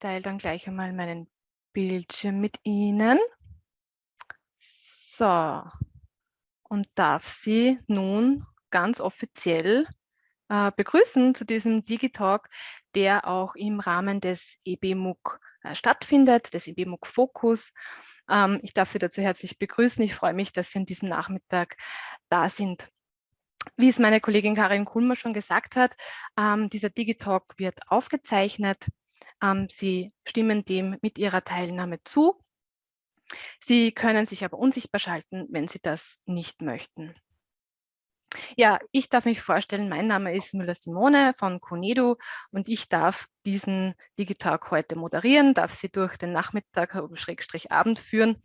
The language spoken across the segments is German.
Teile dann gleich einmal meinen Bildschirm mit Ihnen. So, und darf Sie nun ganz offiziell äh, begrüßen zu diesem Digitalk, der auch im Rahmen des EBMUG äh, stattfindet, des EBMUG Fokus. Ähm, ich darf Sie dazu herzlich begrüßen. Ich freue mich, dass Sie an diesem Nachmittag da sind. Wie es meine Kollegin Karin Kulmer schon gesagt hat, ähm, dieser Digitalk wird aufgezeichnet. Ähm, Sie stimmen dem mit Ihrer Teilnahme zu. Sie können sich aber unsichtbar schalten, wenn Sie das nicht möchten. Ja, ich darf mich vorstellen, mein Name ist Müller-Simone von Conedo und ich darf diesen Digitalk heute moderieren, darf Sie durch den Nachmittag, Schrägstrich Abend führen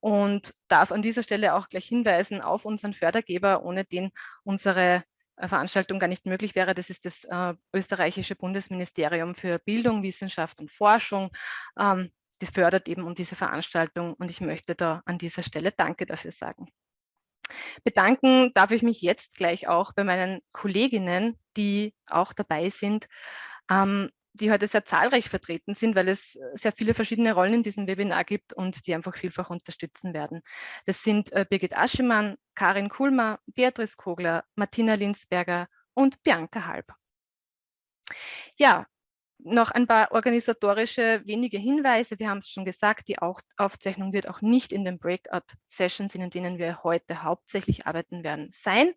und darf an dieser Stelle auch gleich hinweisen auf unseren Fördergeber, ohne den unsere äh, Veranstaltung gar nicht möglich wäre. Das ist das äh, österreichische Bundesministerium für Bildung, Wissenschaft und Forschung. Ähm, das fördert eben diese Veranstaltung und ich möchte da an dieser Stelle Danke dafür sagen. Bedanken darf ich mich jetzt gleich auch bei meinen Kolleginnen, die auch dabei sind, ähm, die heute sehr zahlreich vertreten sind, weil es sehr viele verschiedene Rollen in diesem Webinar gibt und die einfach vielfach unterstützen werden. Das sind äh, Birgit Aschemann, Karin Kulmer, Beatrice Kogler, Martina Linsberger und Bianca Halb. Ja, noch ein paar organisatorische wenige Hinweise. Wir haben es schon gesagt, die Aufzeichnung wird auch nicht in den Breakout-Sessions, in denen wir heute hauptsächlich arbeiten werden, sein.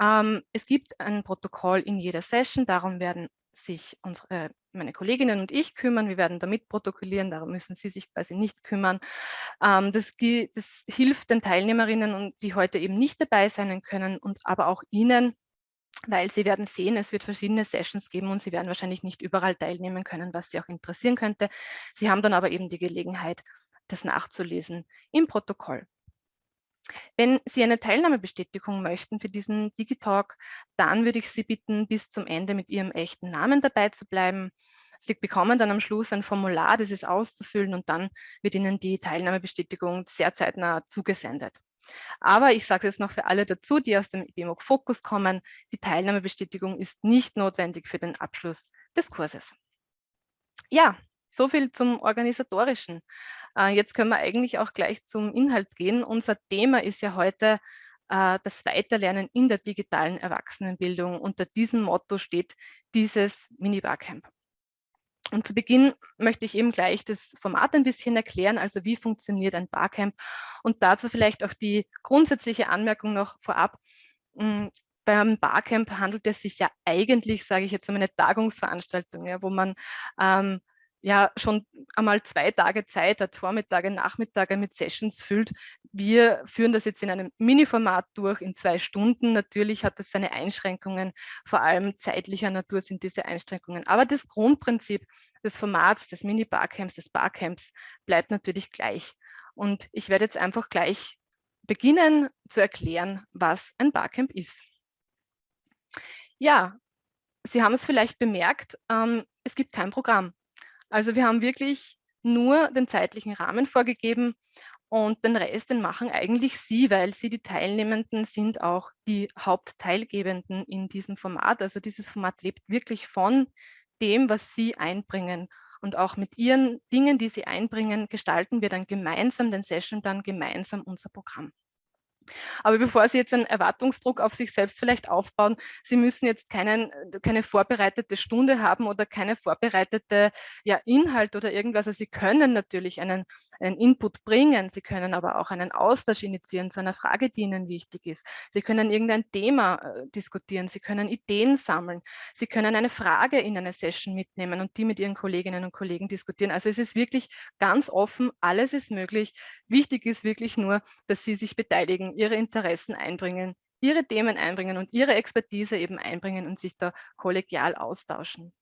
Ähm, es gibt ein Protokoll in jeder Session, darum werden sich unsere, meine Kolleginnen und ich kümmern. Wir werden damit protokollieren, darum müssen Sie sich quasi nicht kümmern. Ähm, das, das hilft den Teilnehmerinnen, die heute eben nicht dabei sein können und aber auch Ihnen, weil Sie werden sehen, es wird verschiedene Sessions geben und Sie werden wahrscheinlich nicht überall teilnehmen können, was Sie auch interessieren könnte. Sie haben dann aber eben die Gelegenheit, das nachzulesen im Protokoll. Wenn Sie eine Teilnahmebestätigung möchten für diesen Digitalk, dann würde ich Sie bitten, bis zum Ende mit Ihrem echten Namen dabei zu bleiben. Sie bekommen dann am Schluss ein Formular, das ist auszufüllen und dann wird Ihnen die Teilnahmebestätigung sehr zeitnah zugesendet. Aber ich sage es jetzt noch für alle dazu, die aus dem BMOG Fokus kommen, die Teilnahmebestätigung ist nicht notwendig für den Abschluss des Kurses. Ja, so viel zum Organisatorischen. Äh, jetzt können wir eigentlich auch gleich zum Inhalt gehen. Unser Thema ist ja heute äh, das Weiterlernen in der digitalen Erwachsenenbildung. Unter diesem Motto steht dieses Mini-Barcamp. Und zu Beginn möchte ich eben gleich das Format ein bisschen erklären, also wie funktioniert ein Barcamp und dazu vielleicht auch die grundsätzliche Anmerkung noch vorab. Hm, beim Barcamp handelt es sich ja eigentlich, sage ich jetzt, um eine Tagungsveranstaltung, ja, wo man ähm, ja schon einmal zwei Tage Zeit hat, Vormittage, Nachmittage mit Sessions füllt. Wir führen das jetzt in einem Mini-Format durch, in zwei Stunden. Natürlich hat das seine Einschränkungen, vor allem zeitlicher Natur sind diese Einschränkungen. Aber das Grundprinzip des Formats, des Mini-Barcamps, des Barcamps bleibt natürlich gleich. Und ich werde jetzt einfach gleich beginnen zu erklären, was ein Barcamp ist. Ja, Sie haben es vielleicht bemerkt, ähm, es gibt kein Programm. Also wir haben wirklich nur den zeitlichen Rahmen vorgegeben und den Rest, den machen eigentlich Sie, weil Sie die Teilnehmenden sind auch die Hauptteilgebenden in diesem Format. Also dieses Format lebt wirklich von dem, was Sie einbringen. Und auch mit Ihren Dingen, die Sie einbringen, gestalten wir dann gemeinsam den Sessionplan, gemeinsam unser Programm. Aber bevor Sie jetzt einen Erwartungsdruck auf sich selbst vielleicht aufbauen, Sie müssen jetzt keinen, keine vorbereitete Stunde haben oder keine vorbereitete ja, Inhalt oder irgendwas. Also Sie können natürlich einen, einen Input bringen, Sie können aber auch einen Austausch initiieren zu einer Frage, die Ihnen wichtig ist. Sie können irgendein Thema äh, diskutieren, Sie können Ideen sammeln, Sie können eine Frage in eine Session mitnehmen und die mit Ihren Kolleginnen und Kollegen diskutieren. Also es ist wirklich ganz offen, alles ist möglich. Wichtig ist wirklich nur, dass Sie sich beteiligen ihre Interessen einbringen, ihre Themen einbringen und ihre Expertise eben einbringen und sich da kollegial austauschen.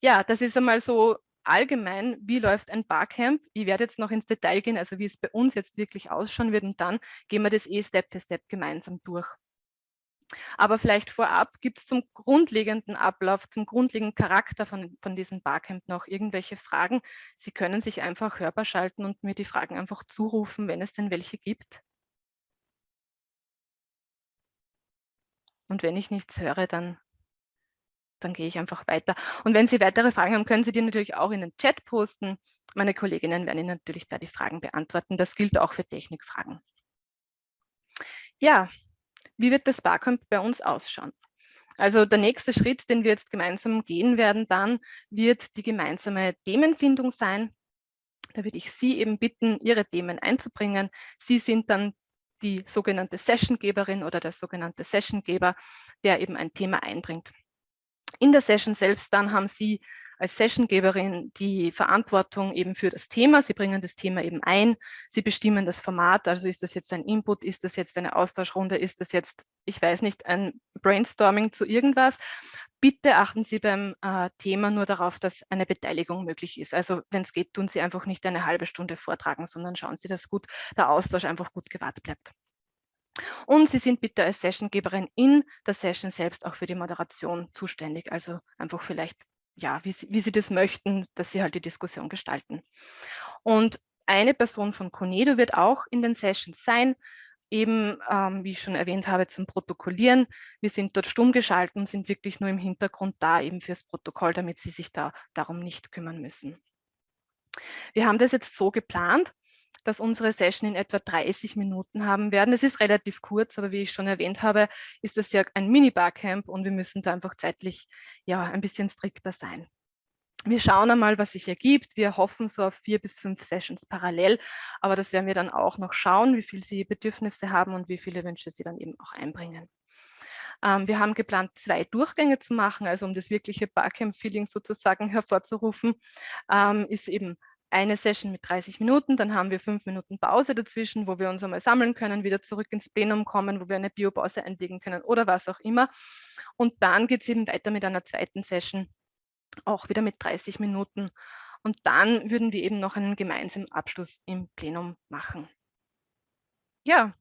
Ja, das ist einmal so allgemein, wie läuft ein Barcamp. Ich werde jetzt noch ins Detail gehen, also wie es bei uns jetzt wirklich ausschauen wird und dann gehen wir das eh Step für Step gemeinsam durch. Aber vielleicht vorab gibt es zum grundlegenden Ablauf, zum grundlegenden Charakter von, von diesem Barcamp noch irgendwelche Fragen. Sie können sich einfach hörbar schalten und mir die Fragen einfach zurufen, wenn es denn welche gibt. Und wenn ich nichts höre, dann dann gehe ich einfach weiter. Und wenn Sie weitere Fragen haben, können Sie die natürlich auch in den Chat posten. Meine Kolleginnen werden Ihnen natürlich da die Fragen beantworten. Das gilt auch für Technikfragen. Ja, wie wird das Barcamp bei uns ausschauen? Also der nächste Schritt, den wir jetzt gemeinsam gehen werden, dann wird die gemeinsame Themenfindung sein. Da würde ich Sie eben bitten, Ihre Themen einzubringen. Sie sind dann die sogenannte Sessiongeberin oder der sogenannte Sessiongeber, der eben ein Thema einbringt. In der Session selbst dann haben Sie als Sessiongeberin die Verantwortung eben für das Thema. Sie bringen das Thema eben ein. Sie bestimmen das Format. Also ist das jetzt ein Input? Ist das jetzt eine Austauschrunde? Ist das jetzt, ich weiß nicht, ein Brainstorming zu irgendwas? Bitte achten Sie beim äh, Thema nur darauf, dass eine Beteiligung möglich ist. Also wenn es geht, tun Sie einfach nicht eine halbe Stunde vortragen, sondern schauen Sie, dass gut der Austausch einfach gut gewahrt bleibt. Und Sie sind bitte als Sessiongeberin in der Session selbst auch für die Moderation zuständig. Also einfach vielleicht ja, wie sie, wie sie das möchten, dass sie halt die Diskussion gestalten. Und eine Person von Conedo wird auch in den Sessions sein, eben, ähm, wie ich schon erwähnt habe, zum Protokollieren. Wir sind dort stumm geschalten und sind wirklich nur im Hintergrund da, eben fürs Protokoll, damit Sie sich da darum nicht kümmern müssen. Wir haben das jetzt so geplant, dass unsere Session in etwa 30 Minuten haben werden. Es ist relativ kurz, aber wie ich schon erwähnt habe, ist das ja ein Mini-Barcamp und wir müssen da einfach zeitlich ja ein bisschen strikter sein. Wir schauen einmal, was sich ergibt. Wir hoffen so auf vier bis fünf Sessions parallel, aber das werden wir dann auch noch schauen, wie viel Sie Bedürfnisse haben und wie viele Wünsche Sie dann eben auch einbringen. Ähm, wir haben geplant, zwei Durchgänge zu machen, also um das wirkliche Barcamp-Feeling sozusagen hervorzurufen, ähm, ist eben eine Session mit 30 Minuten, dann haben wir fünf Minuten Pause dazwischen, wo wir uns einmal sammeln können, wieder zurück ins Plenum kommen, wo wir eine Biopause einlegen können oder was auch immer. Und dann geht es eben weiter mit einer zweiten Session, auch wieder mit 30 Minuten. Und dann würden wir eben noch einen gemeinsamen Abschluss im Plenum machen. Ja,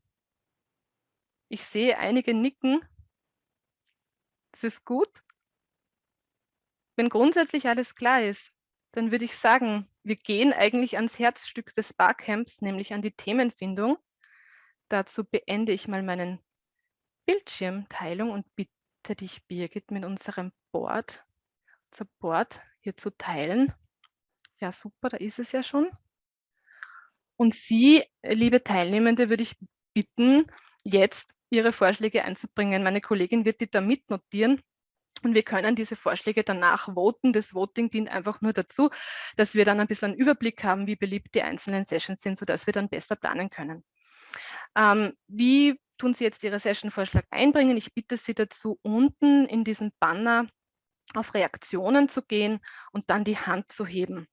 ich sehe einige nicken. Das ist gut. Wenn grundsätzlich alles klar ist, dann würde ich sagen, wir gehen eigentlich ans Herzstück des Barcamps, nämlich an die Themenfindung. Dazu beende ich mal meinen Bildschirmteilung und bitte dich, Birgit, mit unserem Board, unser Board hier zu teilen. Ja, super, da ist es ja schon. Und Sie, liebe Teilnehmende, würde ich bitten, jetzt Ihre Vorschläge einzubringen. Meine Kollegin wird die da mitnotieren und wir können diese Vorschläge danach voten. Das Voting dient einfach nur dazu, dass wir dann ein bisschen einen Überblick haben, wie beliebt die einzelnen Sessions sind, sodass wir dann besser planen können. Ähm, wie tun Sie jetzt Ihre Session-Vorschlag einbringen? Ich bitte Sie dazu, unten in diesem Banner auf Reaktionen zu gehen und dann die Hand zu heben.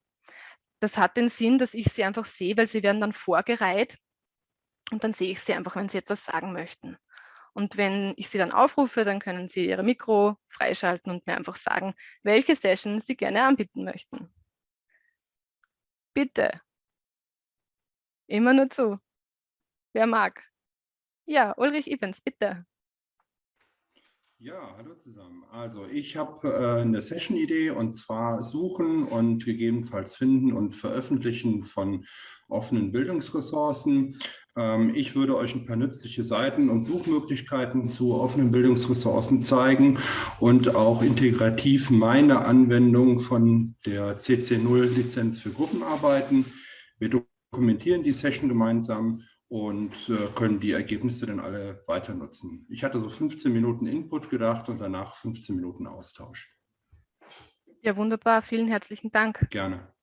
Das hat den Sinn, dass ich Sie einfach sehe, weil Sie werden dann vorgereiht und dann sehe ich Sie einfach, wenn Sie etwas sagen möchten. Und wenn ich Sie dann aufrufe, dann können Sie Ihre Mikro freischalten und mir einfach sagen, welche Session Sie gerne anbieten möchten. Bitte. Immer nur zu. Wer mag? Ja, Ulrich Evans, bitte. Ja, hallo zusammen. Also ich habe äh, eine Session-Idee und zwar Suchen und gegebenenfalls Finden und Veröffentlichen von offenen Bildungsressourcen. Ähm, ich würde euch ein paar nützliche Seiten und Suchmöglichkeiten zu offenen Bildungsressourcen zeigen und auch integrativ meine Anwendung von der CC0-Lizenz für Gruppenarbeiten. Wir dokumentieren die Session gemeinsam und äh, können die Ergebnisse dann alle weiter nutzen. Ich hatte so 15 Minuten Input gedacht und danach 15 Minuten Austausch. Ja, wunderbar. Vielen herzlichen Dank. Gerne.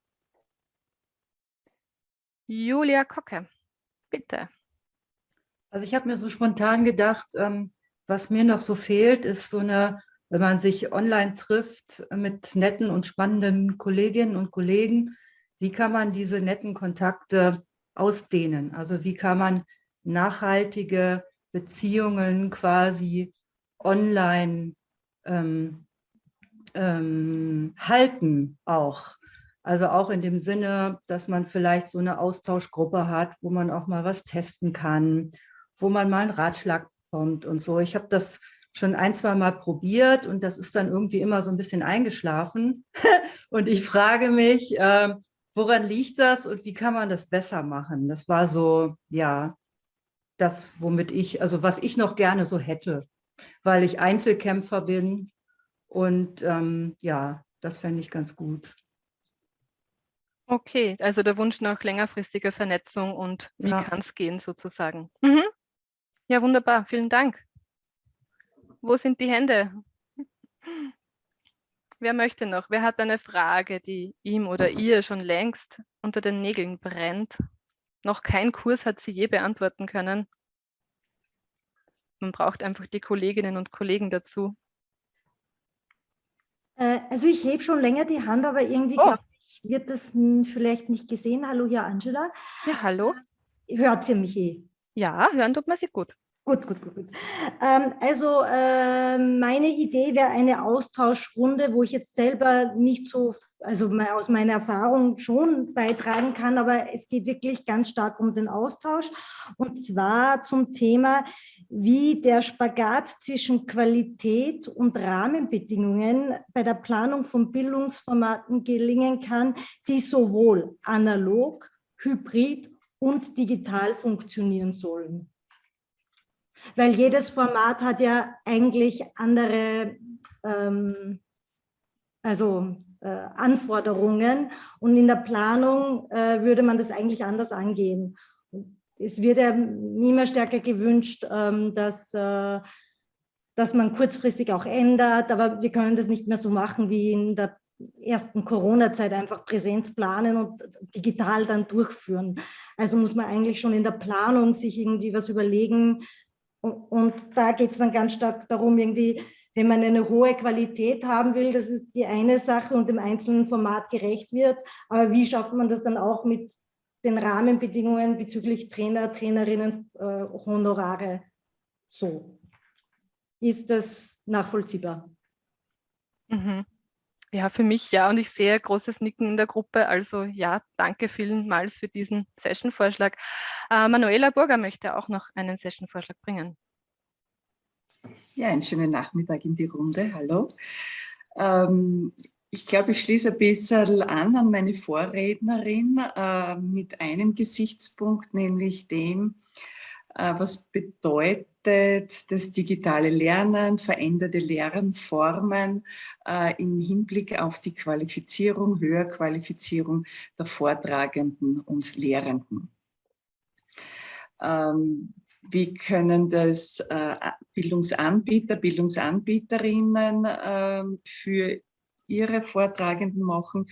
Julia Kocke, bitte. Also ich habe mir so spontan gedacht, ähm, was mir noch so fehlt, ist so eine, wenn man sich online trifft mit netten und spannenden Kolleginnen und Kollegen, wie kann man diese netten Kontakte ausdehnen? Also wie kann man nachhaltige Beziehungen quasi online ähm, ähm, halten auch? Also auch in dem Sinne, dass man vielleicht so eine Austauschgruppe hat, wo man auch mal was testen kann, wo man mal einen Ratschlag bekommt und so. Ich habe das schon ein, zwei Mal probiert und das ist dann irgendwie immer so ein bisschen eingeschlafen. und ich frage mich, äh, woran liegt das und wie kann man das besser machen? Das war so, ja, das, womit ich, also was ich noch gerne so hätte, weil ich Einzelkämpfer bin Und ähm, ja, das fände ich ganz gut. Okay, also der Wunsch nach längerfristiger Vernetzung und wie Ja. kann es gehen sozusagen. Mhm. Ja, wunderbar, vielen Dank. Wo sind die Hände? Wer möchte noch? Wer hat eine Frage, die ihm oder ihr schon längst unter den Nägeln brennt? Noch kein Kurs hat sie je beantworten können. Man braucht einfach die Kolleginnen und Kollegen dazu. Äh, Also ich hebe schon länger die Hand, aber irgendwie Oh. ich, wird das vielleicht nicht gesehen. Hallo, hier Angela. Ja, hallo? Hört ihr mich eh? Ja, hören tut man sie gut. Gut, gut, gut, gut. Ähm, also äh, meine Idee wäre eine Austauschrunde, wo ich jetzt selber nicht so, also aus meiner Erfahrung schon beitragen kann, aber es geht wirklich ganz stark um den Austausch und zwar zum Thema, wie der Spagat zwischen Qualität und Rahmenbedingungen bei der Planung von Bildungsformaten gelingen kann, die sowohl analog, hybrid und digital funktionieren sollen. Weil jedes Format hat ja eigentlich andere ähm, also, äh, Anforderungen und in der Planung äh, würde man das eigentlich anders angehen. Es wird ja immer stärker gewünscht, ähm, dass, äh, dass man kurzfristig auch ändert, aber wir können das nicht mehr so machen wie in der ersten Corona-Zeit einfach Präsenz planen und digital dann durchführen. Also muss man eigentlich schon in der Planung sich irgendwie was überlegen, und, da geht es dann ganz stark darum, irgendwie, wenn man eine hohe Qualität haben will, das ist die eine Sache und dem einzelnen Format gerecht wird. Aber wie schafft man das dann auch mit den Rahmenbedingungen bezüglich Trainer, Trainerinnen, äh, Honorare? So. Ist das nachvollziehbar? Mhm. Ja, für mich ja. Und ich sehe großes Nicken in der Gruppe. Also ja, danke vielmals für diesen Session-Vorschlag. Äh, Manuela Burger möchte auch noch einen Session-Vorschlag bringen. Ja, einen schönen Nachmittag in die Runde. Hallo. Ähm, ich glaube, ich schließe ein bisschen an an meine Vorrednerin äh, mit einem Gesichtspunkt, nämlich dem, äh, was bedeutet das digitale Lernen, veränderte Lernformen äh, im Hinblick auf die Qualifizierung, Höherqualifizierung der Vortragenden und Lehrenden. Ähm, wie können das äh, Bildungsanbieter, Bildungsanbieterinnen äh, für ihre Vortragenden machen,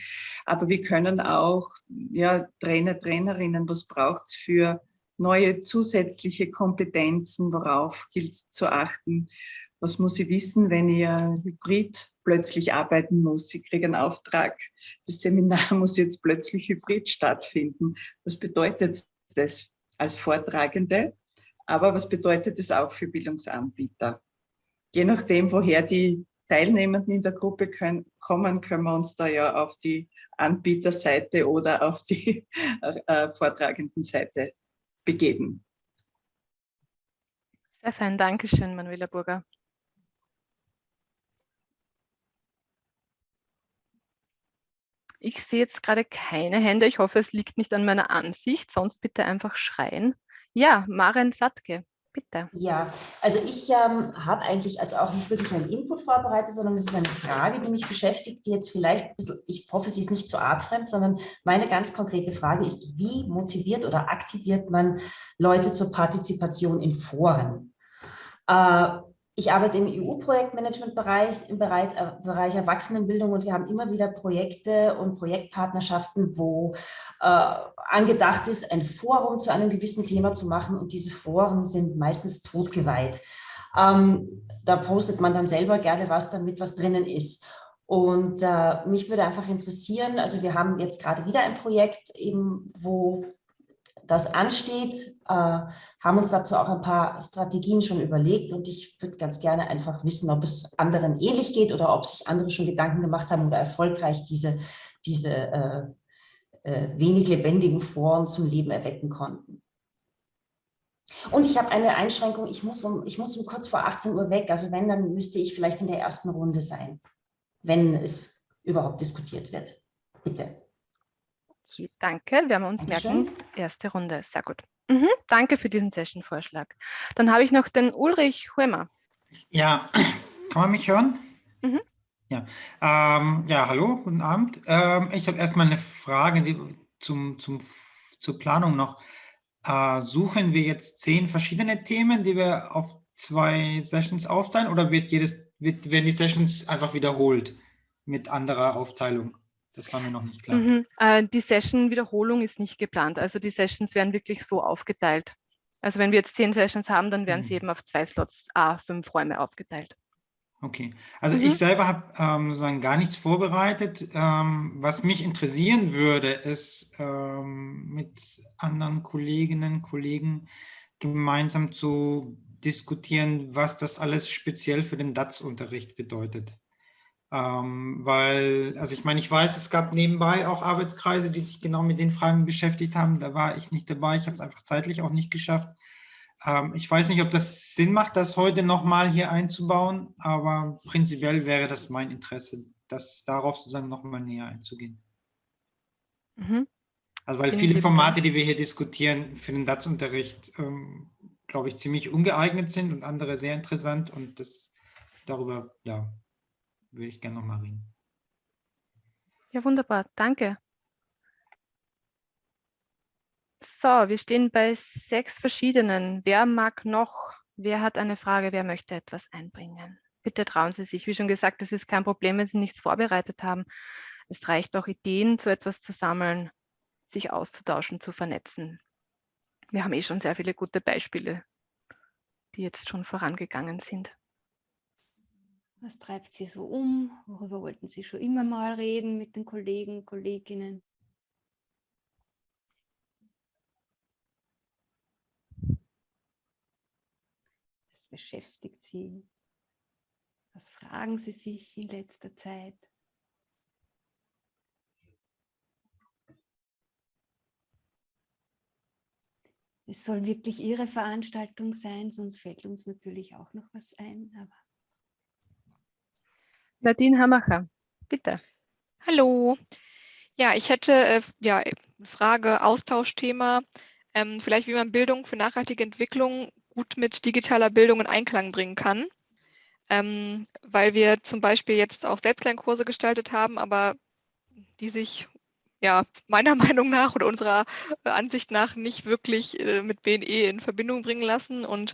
aber wir können auch ja, Trainer, Trainerinnen, was braucht es für neue zusätzliche Kompetenzen, worauf gilt es zu achten, was muss ich wissen, wenn ich hybrid plötzlich arbeiten muss, ich kriege einen Auftrag, das Seminar muss jetzt plötzlich hybrid stattfinden. Was bedeutet das als Vortragende? Aber was bedeutet das auch für Bildungsanbieter? Je nachdem, woher die Teilnehmenden in der Gruppe können, kommen, können wir uns da ja auf die Anbieterseite oder auf die äh, Vortragendenseite begeben. Sehr fein, danke schön, Manuela Burger. Ich sehe jetzt gerade keine Hände. Ich hoffe, es liegt nicht an meiner Ansicht. Sonst bitte einfach schreien. Ja, Maren Satke, bitte. Ja, also ich ähm, habe eigentlich also auch nicht wirklich einen Input vorbereitet, sondern es ist eine Frage, die mich beschäftigt, die jetzt vielleicht ein bisschen, ich hoffe, sie ist nicht zu artfremd, sondern meine ganz konkrete Frage ist, wie motiviert oder aktiviert man Leute zur Partizipation in Foren? Äh, ich arbeite im EU-Projektmanagement-Bereich, im Bereich, äh, Bereich Erwachsenenbildung und wir haben immer wieder Projekte und Projektpartnerschaften, wo äh, angedacht ist, ein Forum zu einem gewissen Thema zu machen und diese Foren sind meistens totgeweiht. Ähm, da postet man dann selber gerne was, damit was drinnen ist. Und äh, mich würde einfach interessieren, also wir haben jetzt gerade wieder ein Projekt, eben, wo das ansteht, äh, haben uns dazu auch ein paar Strategien schon überlegt und ich würde ganz gerne einfach wissen, ob es anderen ähnlich geht oder ob sich andere schon Gedanken gemacht haben oder erfolgreich diese, diese äh, äh, wenig lebendigen Foren zum Leben erwecken konnten. Und ich habe eine Einschränkung, ich muss, um, ich muss um kurz vor 18 Uhr weg, also wenn, dann müsste ich vielleicht in der ersten Runde sein, wenn es überhaupt diskutiert wird. Bitte. Okay, danke. Werden wir uns Dankeschön. merken. Erste Runde, sehr gut. Mhm, danke für diesen Session-Vorschlag. Dann habe ich noch den Ulrich Huemer. Ja, kann man mich hören? Mhm. Ja, ähm, ja hallo, guten Abend. Ähm, ich habe erstmal eine Frage die, zum, zum, zur Planung noch. Äh, suchen wir jetzt zehn verschiedene Themen, die wir auf zwei Sessions aufteilen oder wird jedes, wird, werden die Sessions einfach wiederholt mit anderer Aufteilung? Das war mir noch nicht klar. Mhm. Äh, die Session-Wiederholung ist nicht geplant. Also die Sessions werden wirklich so aufgeteilt. Also wenn wir jetzt zehn Sessions haben, dann werden mhm. sie eben auf zwei Slots A, fünf Räume aufgeteilt. Okay, also mhm. ich selber habe ähm, sozusagen gar nichts vorbereitet. Ähm, was mich interessieren würde, ist ähm, mit anderen Kolleginnen und Kollegen gemeinsam zu diskutieren, was das alles speziell für den DATS-Unterricht bedeutet. Ähm, weil, also ich meine, ich weiß, es gab nebenbei auch Arbeitskreise, die sich genau mit den Fragen beschäftigt haben. Da war ich nicht dabei. Ich habe es einfach zeitlich auch nicht geschafft. Ähm, ich weiß nicht, ob das Sinn macht, das heute nochmal hier einzubauen, aber prinzipiell wäre das mein Interesse, das darauf sozusagen nochmal näher einzugehen. Mhm. Also weil viele Formate, die wir hier diskutieren, für den DATS-Unterricht, ähm, glaube ich, ziemlich ungeeignet sind und andere sehr interessant und das darüber, ja, würde ich gerne nochmal reden. Ja, wunderbar, danke. So, wir stehen bei sechs verschiedenen. Wer mag noch? Wer hat eine Frage? Wer möchte etwas einbringen? Bitte trauen Sie sich. Wie schon gesagt, es ist kein Problem, wenn Sie nichts vorbereitet haben. Es reicht auch, Ideen zu etwas zu sammeln, sich auszutauschen, zu vernetzen. Wir haben eh schon sehr viele gute Beispiele, die jetzt schon vorangegangen sind. Was treibt Sie so um? Worüber wollten Sie schon immer mal reden mit den Kollegen, Kolleginnen? beschäftigt Sie? Was fragen Sie sich in letzter Zeit? Es soll wirklich Ihre Veranstaltung sein, sonst fällt uns natürlich auch noch was ein. Aber Nadine Hamacher, bitte. Hallo. Ja, ich hätte äh, ja, eine Frage, Austauschthema, ähm, vielleicht wie man Bildung für nachhaltige Entwicklung gut mit digitaler Bildung in Einklang bringen kann. Ähm, weil wir zum Beispiel jetzt auch Selbstlernkurse gestaltet haben, aber die sich ja meiner Meinung nach oder unserer äh, Ansicht nach nicht wirklich äh, mit BNE in Verbindung bringen lassen. Und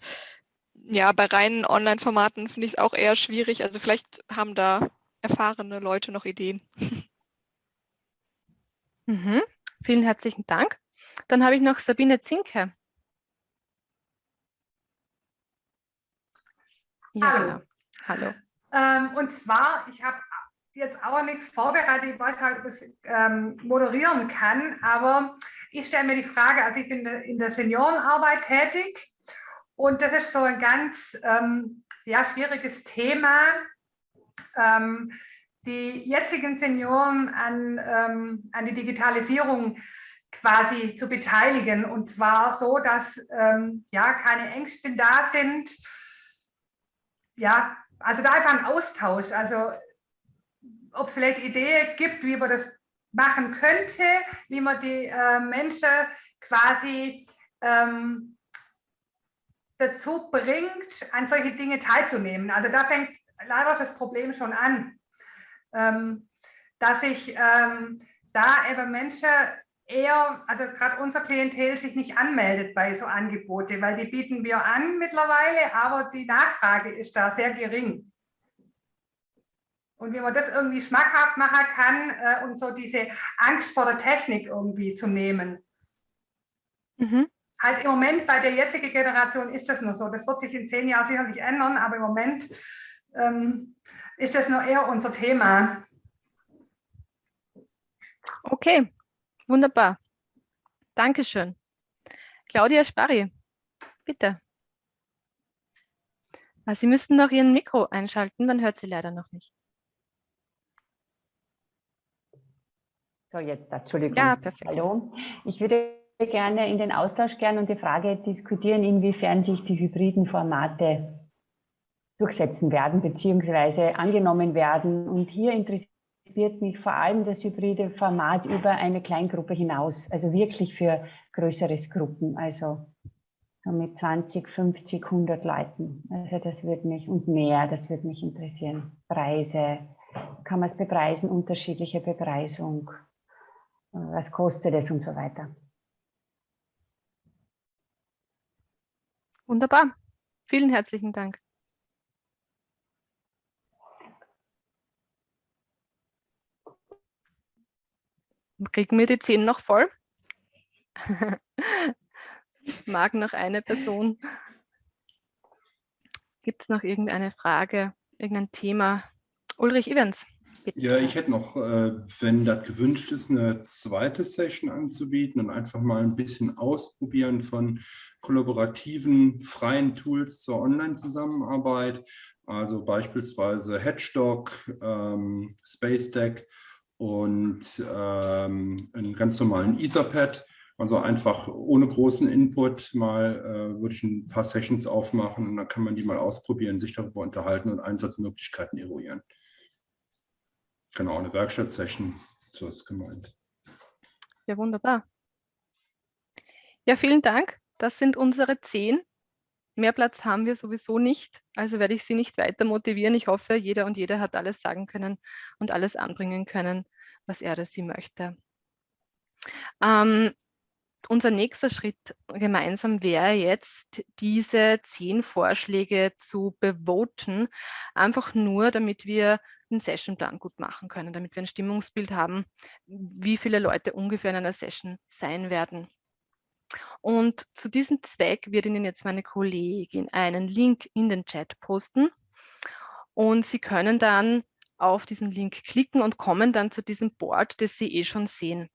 ja, bei reinen Online-Formaten finde ich es auch eher schwierig. Also vielleicht haben da erfahrene Leute noch Ideen. Mhm. Vielen herzlichen Dank. Dann habe ich noch Sabine Zinke. Ja, Hallo. Genau. Hallo. Ähm, und zwar, ich habe jetzt auch nichts vorbereitet, ich weiß halt, ob ich ähm, moderieren kann, aber ich stelle mir die Frage, also ich bin in der Seniorenarbeit tätig und das ist so ein ganz ähm, ja, schwieriges Thema, ähm, die jetzigen Senioren an, ähm, an die Digitalisierung quasi zu beteiligen. Und zwar so, dass ähm, ja keine Ängste da sind, ja, also da einfach ein Austausch. Also ob es vielleicht Ideen gibt, wie man das machen könnte, wie man die äh, Menschen quasi ähm, dazu bringt, an solche Dinge teilzunehmen. Also da fängt leider das Problem schon an, ähm, dass ich ähm, da eben Menschen eher, also gerade unser Klientel sich nicht anmeldet bei so Angebote, weil die bieten wir an mittlerweile, aber die Nachfrage ist da sehr gering. Und wie man das irgendwie schmackhaft machen kann äh, und so diese Angst vor der Technik irgendwie zu nehmen. Mhm. Halt im Moment bei der jetzigen Generation ist das nur so. Das wird sich in zehn Jahren sicherlich ändern, aber im Moment ähm, ist das nur eher unser Thema. Okay, Wunderbar. Dankeschön. Claudia Sparri, bitte. Ah, Sie müssten noch Ihren Mikro einschalten, man hört Sie leider noch nicht. So, jetzt, Entschuldigung. Ja, perfekt. Hallo. Ich würde gerne in den Austausch gern und die Frage diskutieren, inwiefern sich die hybriden Formate durchsetzen werden, beziehungsweise angenommen werden. Und hier interessiert mich vor allem das hybride Format über eine Kleingruppe hinaus, also wirklich für größere Gruppen, also so mit 20, 50, 100 Leuten. Also das würde mich und mehr, das würde mich interessieren. Preise, kann man es bepreisen, unterschiedliche Bepreisung, was kostet es und so weiter. Wunderbar. Vielen herzlichen Dank. Kriegen wir die zehn noch voll? Mag noch eine Person. Gibt es noch irgendeine Frage, irgendein Thema? Ulrich Evans. Bitte. Ja, ich hätte noch, äh, wenn das gewünscht ist, eine zweite Session anzubieten und einfach mal ein bisschen ausprobieren von kollaborativen, freien Tools zur Online-Zusammenarbeit. Also beispielsweise Hedgedog, ähm, SpaceDeck und ähm, einen ganz normalen Etherpad. Also einfach ohne großen Input mal äh, würde ich ein paar Sessions aufmachen und dann kann man die mal ausprobieren, sich darüber unterhalten und Einsatzmöglichkeiten eruieren. Genau, eine Werkstattsession, so ist gemeint. Ja, wunderbar. Ja, vielen Dank. Das sind unsere zehn. Mehr Platz haben wir sowieso nicht, also werde ich Sie nicht weiter motivieren. Ich hoffe, jeder und jede hat alles sagen können und alles anbringen können, was er oder sie möchte. Ähm, unser nächster Schritt gemeinsam wäre jetzt, diese zehn Vorschläge zu bevoten, einfach nur, damit wir den Sessionplan gut machen können, damit wir ein Stimmungsbild haben, wie viele Leute ungefähr in einer Session sein werden. Und zu diesem Zweck wird Ihnen jetzt meine Kollegin einen Link in den Chat posten und Sie können dann auf diesen Link klicken und kommen dann zu diesem Board, das Sie eh schon sehen.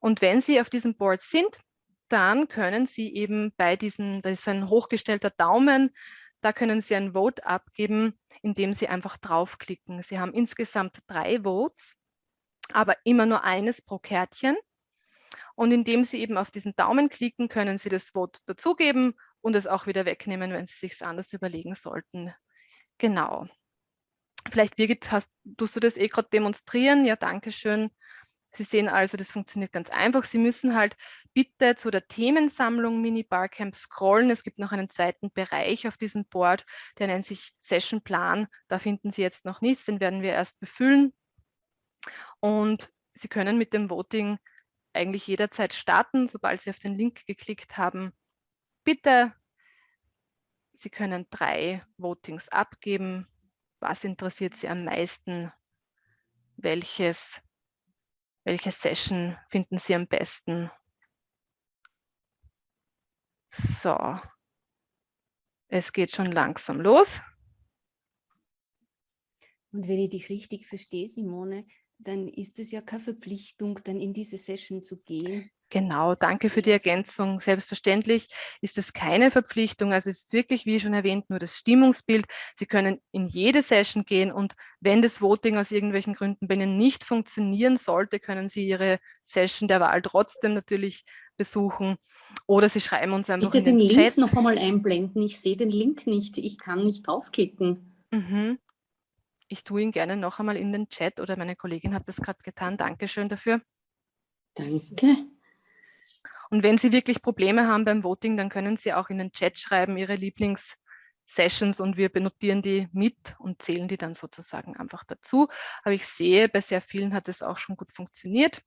Und wenn Sie auf diesem Board sind, dann können Sie eben bei diesem, da ist ein hochgestellter Daumen, da können Sie ein Vote abgeben, indem Sie einfach draufklicken. Sie haben insgesamt drei Votes, aber immer nur eines pro Kärtchen. Und indem Sie eben auf diesen Daumen klicken, können Sie das Vote dazugeben und es auch wieder wegnehmen, wenn Sie sich anders überlegen sollten. Genau. Vielleicht, Birgit, hast, tust du das eh gerade demonstrieren? Ja, danke schön. Sie sehen also, das funktioniert ganz einfach. Sie müssen halt bitte zu der Themensammlung Mini Barcamp scrollen. Es gibt noch einen zweiten Bereich auf diesem Board, der nennt sich Session Plan. Da finden Sie jetzt noch nichts, den werden wir erst befüllen. Und Sie können mit dem Voting eigentlich jederzeit starten, sobald Sie auf den Link geklickt haben. Bitte, Sie können drei Votings abgeben. Was interessiert Sie am meisten? Welches welche Session finden Sie am besten? So, es geht schon langsam los. Und wenn ich dich richtig verstehe, Simone, dann ist es ja keine Verpflichtung, dann in diese Session zu gehen. Genau, danke für die Ergänzung. Selbstverständlich ist es keine Verpflichtung. Also es ist wirklich, wie schon erwähnt, nur das Stimmungsbild. Sie können in jede Session gehen und wenn das Voting aus irgendwelchen Gründen bei Ihnen nicht funktionieren sollte, können Sie Ihre Session der Wahl trotzdem natürlich besuchen oder Sie schreiben uns einfach Bitte in den, den Chat. Link noch einmal einblenden. Ich sehe den Link nicht. Ich kann nicht draufklicken. Mhm. Ich tue ihn gerne noch einmal in den Chat oder meine Kollegin hat das gerade getan. Dankeschön dafür. Danke. Und wenn Sie wirklich Probleme haben beim Voting, dann können Sie auch in den Chat schreiben, Ihre Lieblingssessions und wir benotieren die mit und zählen die dann sozusagen einfach dazu. Aber ich sehe, bei sehr vielen hat es auch schon gut funktioniert.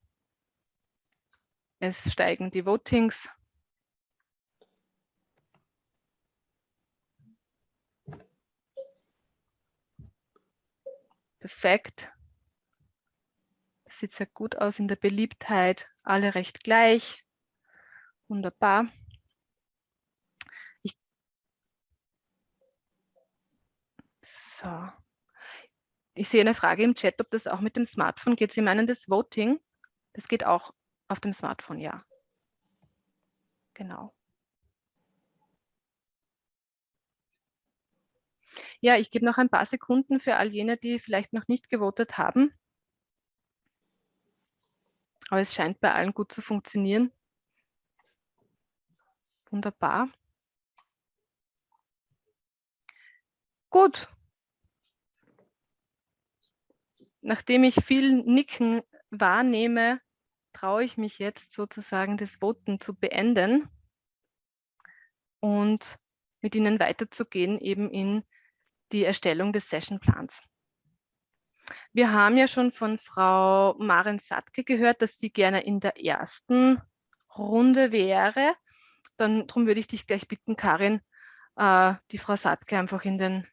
Es steigen die Votings. Perfekt. Sieht sehr gut aus in der Beliebtheit. Alle recht gleich. Wunderbar. Ich so. Ich sehe eine Frage im Chat, ob das auch mit dem Smartphone geht. Sie meinen das Voting? Das geht auch auf dem Smartphone, ja. Genau. Ja, ich gebe noch ein paar Sekunden für all jene, die vielleicht noch nicht gewotet haben. Aber es scheint bei allen gut zu funktionieren. Wunderbar. Gut. Nachdem ich viel Nicken wahrnehme, traue ich mich jetzt sozusagen das Voten zu beenden und mit Ihnen weiterzugehen eben in die Erstellung des Sessionplans. Wir haben ja schon von Frau Maren Satke gehört, dass sie gerne in der ersten Runde wäre. Dann darum würde ich dich gleich bitten, Karin, äh, die Frau Satke einfach in den,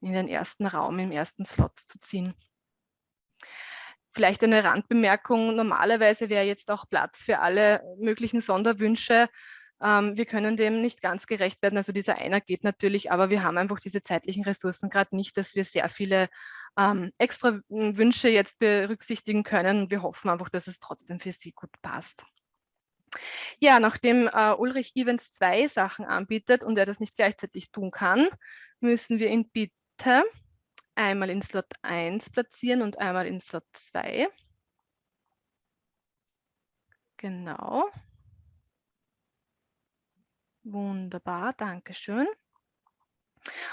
in den ersten Raum, im ersten Slot zu ziehen. Vielleicht eine Randbemerkung. Normalerweise wäre jetzt auch Platz für alle möglichen Sonderwünsche. Ähm, wir können dem nicht ganz gerecht werden. Also dieser einer geht natürlich, aber wir haben einfach diese zeitlichen Ressourcen gerade nicht, dass wir sehr viele ähm, extra Wünsche jetzt berücksichtigen können. Wir hoffen einfach, dass es trotzdem für Sie gut passt. Ja, nachdem äh, Ulrich Evans zwei Sachen anbietet und er das nicht gleichzeitig tun kann, müssen wir ihn bitte einmal in Slot 1 platzieren und einmal in Slot 2. Genau. Wunderbar, danke schön.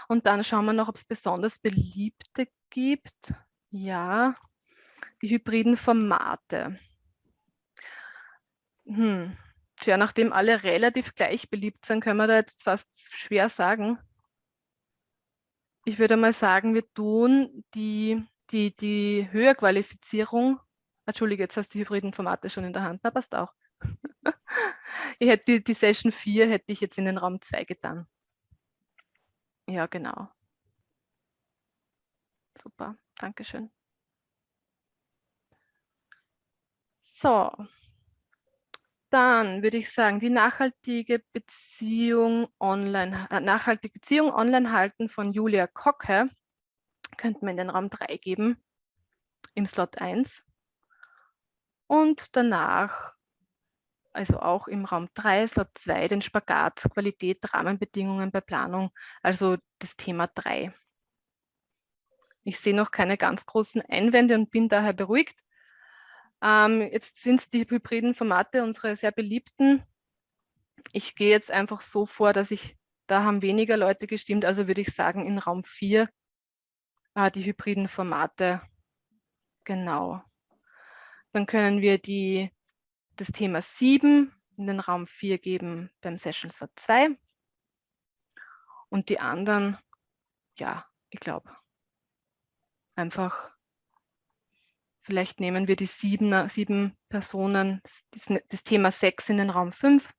Und dann schauen wir noch, ob es besonders beliebte gibt. Ja, die hybriden Formate. Hm. Tja, nachdem alle relativ gleich beliebt sind, können wir da jetzt fast schwer sagen. Ich würde mal sagen, wir tun die, die, die Höherqualifizierung, Entschuldige, jetzt hast du die hybriden Formate schon in der Hand, na passt auch. ich hätte die, die Session 4 hätte ich jetzt in den Raum 2 getan. Ja, genau. Super, Dankeschön. So, dann würde ich sagen, die nachhaltige Beziehung online, äh, nachhaltige Beziehung online halten von Julia Kocke könnten wir in den Raum 3 geben, im Slot 1. Und danach, also auch im Raum 3, Slot 2, den Spagat, Qualität, Rahmenbedingungen bei Planung, also das Thema 3. Ich sehe noch keine ganz großen Einwände und bin daher beruhigt. Ähm, jetzt sind es die hybriden Formate, unsere sehr beliebten. Ich gehe jetzt einfach so vor, dass ich, da haben weniger Leute gestimmt, also würde ich sagen, in Raum 4 äh, die hybriden Formate. Genau. Dann können wir die, das Thema 7 in den Raum 4 geben beim Session Slot 2. Und die anderen, ja, ich glaube, einfach Vielleicht nehmen wir die sieben, sieben Personen, das, das Thema 6 in den Raum 5,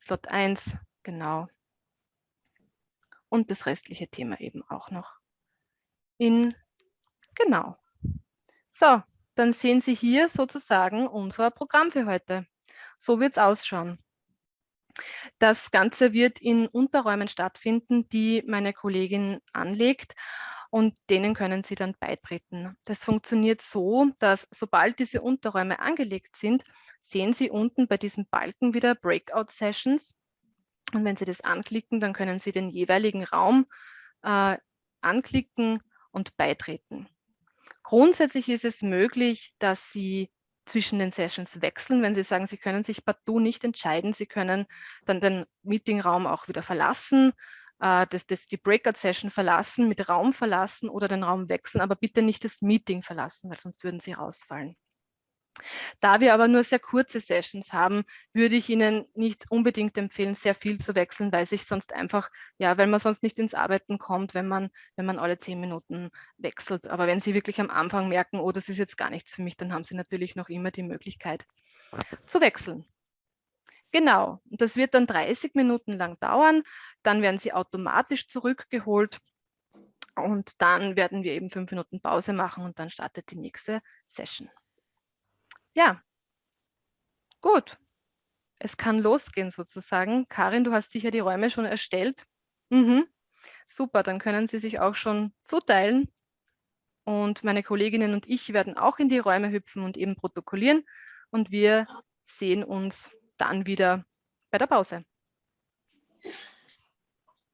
Slot 1, genau. Und das restliche Thema eben auch noch in, genau. So, dann sehen Sie hier sozusagen unser Programm für heute. So wird es ausschauen. Das Ganze wird in Unterräumen stattfinden, die meine Kollegin anlegt und denen können Sie dann beitreten. Das funktioniert so, dass sobald diese Unterräume angelegt sind, sehen Sie unten bei diesem Balken wieder Breakout Sessions. Und wenn Sie das anklicken, dann können Sie den jeweiligen Raum äh, anklicken und beitreten. Grundsätzlich ist es möglich, dass Sie zwischen den Sessions wechseln. Wenn Sie sagen, Sie können sich partout nicht entscheiden, Sie können dann den Meetingraum auch wieder verlassen äh, das, das, die Breakout-Session verlassen, mit Raum verlassen oder den Raum wechseln, aber bitte nicht das Meeting verlassen, weil sonst würden Sie rausfallen. Da wir aber nur sehr kurze Sessions haben, würde ich Ihnen nicht unbedingt empfehlen, sehr viel zu wechseln, weil sich sonst einfach, ja, weil man sonst nicht ins Arbeiten kommt, wenn man, wenn man alle zehn Minuten wechselt. Aber wenn Sie wirklich am Anfang merken, oh, das ist jetzt gar nichts für mich, dann haben Sie natürlich noch immer die Möglichkeit zu wechseln. Genau, das wird dann 30 Minuten lang dauern. Dann werden sie automatisch zurückgeholt und dann werden wir eben fünf Minuten Pause machen und dann startet die nächste Session. Ja, gut. Es kann losgehen sozusagen. Karin, du hast sicher die Räume schon erstellt. Mhm. Super, dann können Sie sich auch schon zuteilen. Und meine Kolleginnen und ich werden auch in die Räume hüpfen und eben protokollieren. Und wir sehen uns dann wieder bei der Pause.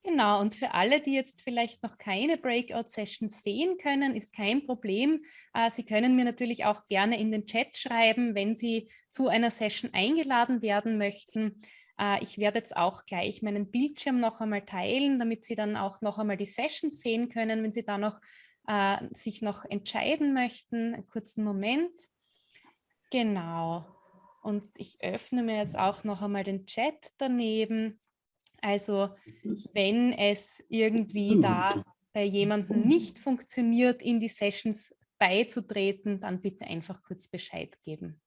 Genau, und für alle, die jetzt vielleicht noch keine Breakout-Sessions sehen können, ist kein Problem. Äh, Sie können mir natürlich auch gerne in den Chat schreiben, wenn Sie zu einer Session eingeladen werden möchten. Äh, ich werde jetzt auch gleich meinen Bildschirm noch einmal teilen, damit Sie dann auch noch einmal die Sessions sehen können, wenn Sie da noch äh, sich noch entscheiden möchten. Einen kurzen Moment. Genau. Und ich öffne mir jetzt auch noch einmal den Chat daneben. Also wenn es irgendwie da bei jemandem nicht funktioniert, in die Sessions beizutreten, dann bitte einfach kurz Bescheid geben.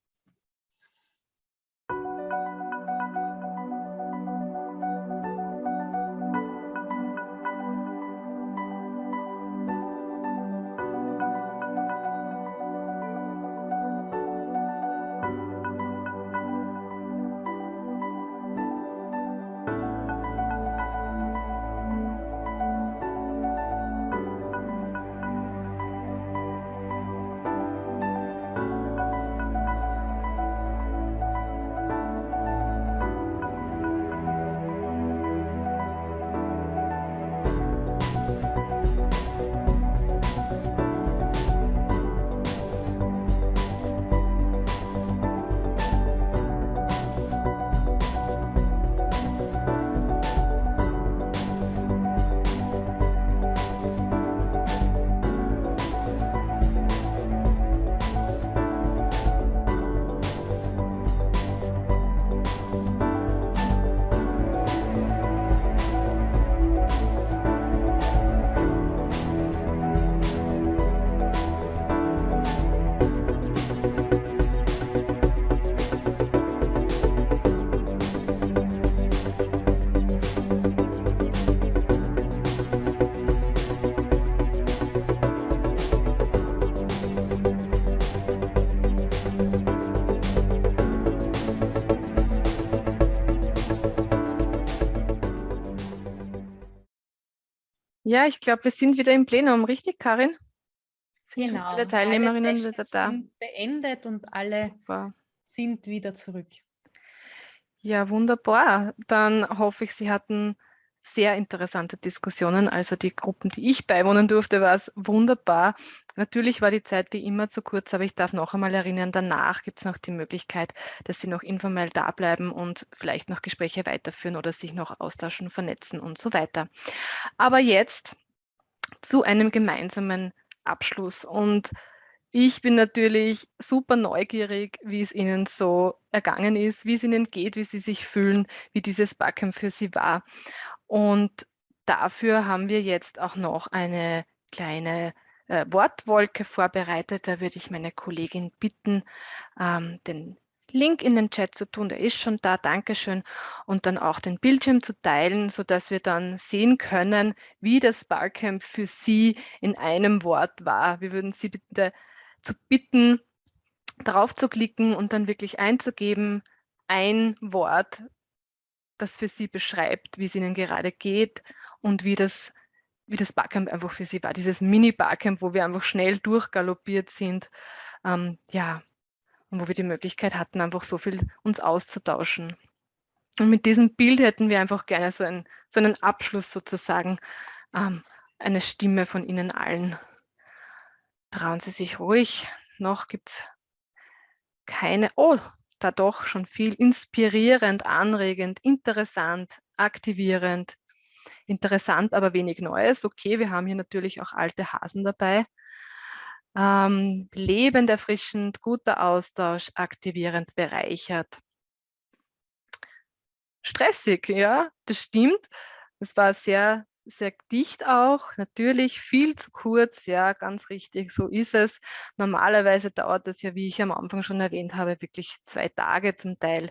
Ja, ich glaube, wir sind wieder im Plenum, richtig, Karin? Sind genau. Alle Teilnehmerinnen alle wieder da. Sind beendet und alle Super. sind wieder zurück. Ja, wunderbar. Dann hoffe ich, Sie hatten sehr interessante Diskussionen. Also die Gruppen, die ich beiwohnen durfte, war es wunderbar. Natürlich war die Zeit wie immer zu kurz, aber ich darf noch einmal erinnern, danach gibt es noch die Möglichkeit, dass Sie noch informell da bleiben und vielleicht noch Gespräche weiterführen oder sich noch austauschen, vernetzen und so weiter. Aber jetzt zu einem gemeinsamen Abschluss. Und ich bin natürlich super neugierig, wie es Ihnen so ergangen ist, wie es Ihnen geht, wie Sie sich fühlen, wie dieses Barcamp für Sie war. Und dafür haben wir jetzt auch noch eine kleine äh, Wortwolke vorbereitet. Da würde ich meine Kollegin bitten, ähm, den Link in den Chat zu tun. Der ist schon da, Dankeschön. Und dann auch den Bildschirm zu teilen, sodass wir dann sehen können, wie das Barcamp für Sie in einem Wort war. Wir würden Sie bitte zu bitten, drauf zu klicken und dann wirklich einzugeben, ein Wort, das für sie beschreibt, wie es ihnen gerade geht und wie das, wie das Barcamp einfach für sie war. Dieses Mini-Barcamp, wo wir einfach schnell durchgaloppiert sind. Ähm, ja, und wo wir die Möglichkeit hatten, einfach so viel uns auszutauschen. Und mit diesem Bild hätten wir einfach gerne so, ein, so einen Abschluss sozusagen, ähm, eine Stimme von Ihnen allen. Trauen Sie sich ruhig. Noch gibt es keine. Oh, da doch schon viel inspirierend, anregend, interessant, aktivierend. Interessant, aber wenig Neues. Okay, wir haben hier natürlich auch alte Hasen dabei. Ähm, lebend, erfrischend, guter Austausch, aktivierend, bereichert. Stressig, ja, das stimmt. Es war sehr sehr dicht auch, natürlich viel zu kurz, ja, ganz richtig, so ist es. Normalerweise dauert das ja, wie ich am Anfang schon erwähnt habe, wirklich zwei Tage zum Teil,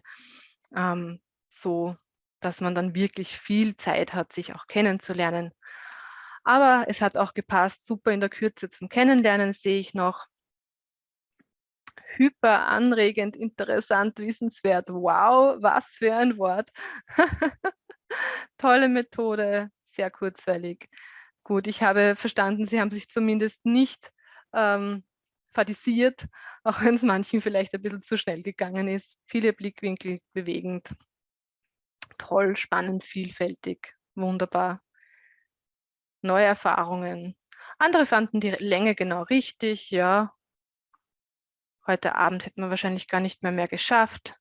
ähm, so dass man dann wirklich viel Zeit hat, sich auch kennenzulernen. Aber es hat auch gepasst, super in der Kürze zum Kennenlernen sehe ich noch. Hyper anregend, interessant, wissenswert. Wow, was für ein Wort. Tolle Methode, sehr kurzweilig. Gut, ich habe verstanden, Sie haben sich zumindest nicht ähm, fadisiert, auch wenn es manchen vielleicht ein bisschen zu schnell gegangen ist. Viele Blickwinkel bewegend. Toll, spannend, vielfältig, wunderbar. Neue Erfahrungen. Andere fanden die Länge genau richtig, ja. Heute Abend hätten wir wahrscheinlich gar nicht mehr mehr geschafft.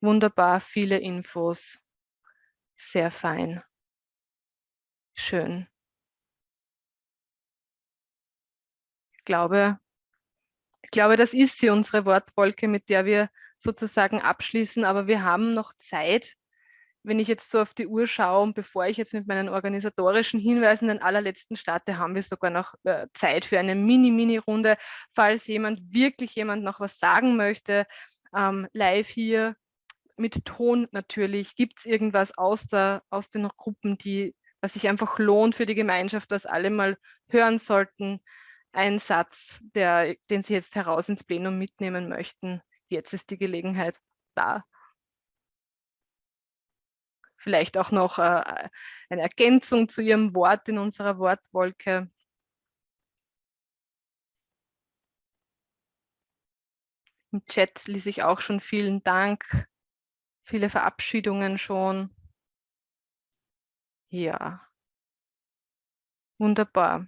Wunderbar, viele Infos. Sehr fein. Schön. Ich glaube, ich glaube, das ist sie, unsere Wortwolke, mit der wir sozusagen abschließen, aber wir haben noch Zeit. wenn ich jetzt so auf die Uhr schaue und bevor ich jetzt mit meinen organisatorischen Hinweisen den allerletzten starte, haben wir sogar noch äh, Zeit für eine Mini-Mini-Runde. Falls jemand, wirklich jemand noch was sagen möchte, ähm, live hier mit Ton natürlich, gibt es irgendwas aus, der, aus den Gruppen, die, was sich einfach lohnt für die Gemeinschaft, was alle mal hören sollten. Ein Satz, der, den Sie jetzt heraus ins Plenum mitnehmen möchten. Jetzt ist die Gelegenheit da vielleicht auch noch äh, eine Ergänzung zu Ihrem Wort in unserer Wortwolke. Im Chat ließ ich auch schon vielen Dank, viele Verabschiedungen schon. Ja, wunderbar.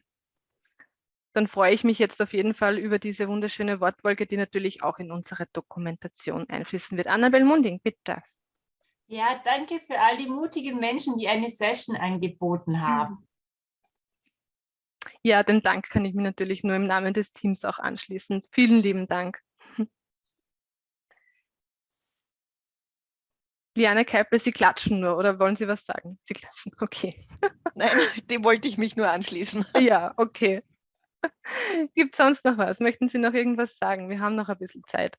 Dann freue ich mich jetzt auf jeden Fall über diese wunderschöne Wortwolke, die natürlich auch in unsere Dokumentation einfließen wird. Annabel Munding, bitte. Ja, danke für all die mutigen Menschen, die eine Session angeboten haben. Ja, den Dank kann ich mir natürlich nur im Namen des Teams auch anschließen. Vielen lieben Dank. Liane Keipel, Sie klatschen nur oder wollen Sie was sagen? Sie klatschen, okay. Nein, dem wollte ich mich nur anschließen. Ja, okay. Gibt es sonst noch was? Möchten Sie noch irgendwas sagen? Wir haben noch ein bisschen Zeit.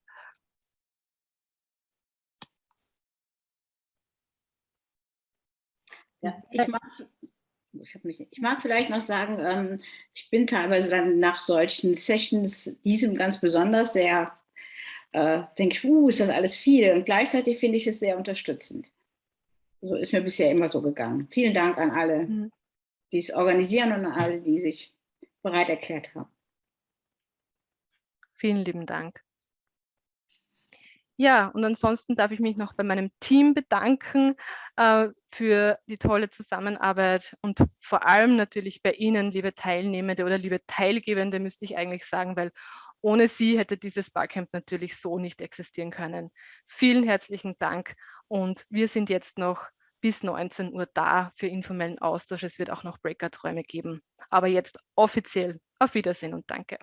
Ja, ich mag, ich, mich, ich mag vielleicht noch sagen, ähm, ich bin teilweise dann nach solchen Sessions, diesem ganz besonders sehr, äh, denke ich, uh, ist das alles viel. Und gleichzeitig finde ich es sehr unterstützend. So ist mir bisher immer so gegangen. Vielen Dank an alle, mhm. die es organisieren und an alle, die sich bereit erklärt haben. Vielen lieben Dank. Ja, und ansonsten darf ich mich noch bei meinem Team bedanken äh, für die tolle Zusammenarbeit und vor allem natürlich bei Ihnen, liebe Teilnehmende oder liebe Teilgebende, müsste ich eigentlich sagen, weil ohne Sie hätte dieses Barcamp natürlich so nicht existieren können. Vielen herzlichen Dank und wir sind jetzt noch bis 19 Uhr da für informellen Austausch. Es wird auch noch Breakout-Räume geben. Aber jetzt offiziell auf Wiedersehen und danke.